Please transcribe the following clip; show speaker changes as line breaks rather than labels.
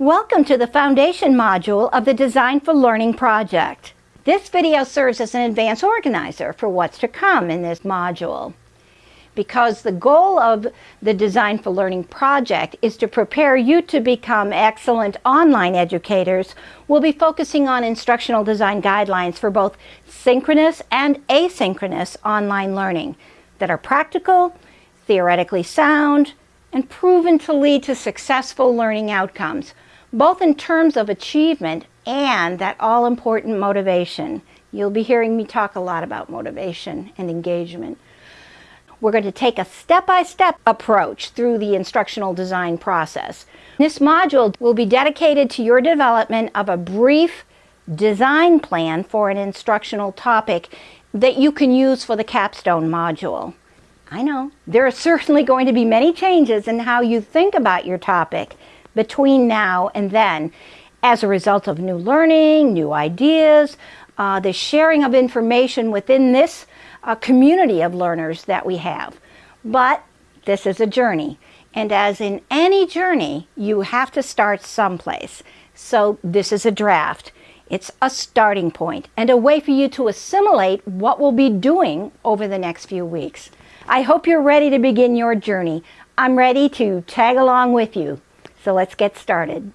Welcome to the Foundation module of the Design for Learning project. This video serves as an advance organizer for what's to come in this module. Because the goal of the Design for Learning project is to prepare you to become excellent online educators, we'll be focusing on instructional design guidelines for both synchronous and asynchronous online learning that are practical, theoretically sound, and proven to lead to successful learning outcomes, both in terms of achievement and that all-important motivation. You'll be hearing me talk a lot about motivation and engagement. We're going to take a step-by-step -step approach through the instructional design process. This module will be dedicated to your development of a brief design plan for an instructional topic that you can use for the capstone module. I know, there are certainly going to be many changes in how you think about your topic between now and then as a result of new learning, new ideas, uh, the sharing of information within this uh, community of learners that we have. But this is a journey. And as in any journey, you have to start someplace. So this is a draft. It's a starting point and a way for you to assimilate what we'll be doing over the next few weeks. I hope you're ready to begin your journey. I'm ready to tag along with you. So let's get started.